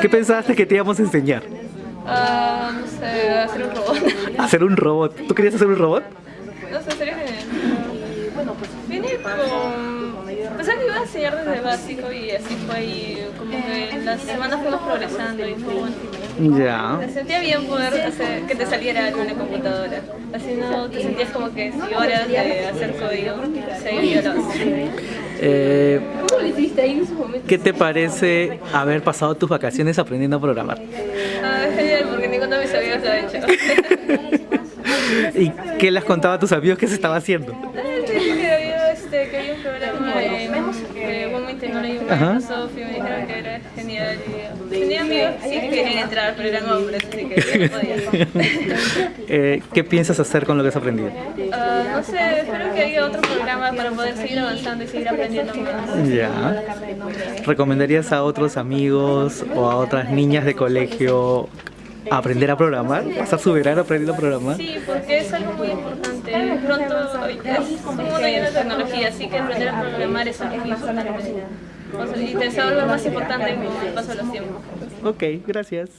¿Qué pensaste que te íbamos a enseñar? Ah, no sé, hacer un robot. ¿Hacer un robot? ¿Tú querías hacer un robot? No sé, sería genial. Vine con... Pensaba que iba a enseñar desde básico y así fue y como que en las semanas fuimos progresando y fue bueno. Ya. Me sentía bien poder hacer te saliera en la computadora. Así no te sentías como que si horas de hacer código se iba lo Eh, ¿Qué te parece haber pasado tus vacaciones aprendiendo a programar? Ah, genial porque ninguno de mis amigos lo ha hecho. ¿Y qué les contaba a tus amigos que se estaba haciendo? que había, este, que un programa de, de Women Microsoft y me dijeron que era genial. Y tenía amigos que sí querían entrar, pero eran hombres, así que no podía. Eh, ¿Qué piensas hacer con lo que has aprendido? Ah, no sé, espero que haya otro programa para poder seguir avanzando y seguir aprendiendo más. Ya. ¿Recomendarías a otros amigos o a otras niñas de colegio aprender a programar? ¿Pasar su verano aprendiendo a programar? Sí, porque es algo muy importante. Pronto es un mundo lleno de tecnología, así que aprender a programar es algo muy importante. O sea, y te volver más importante con el paso de los tiempos. Ok, gracias.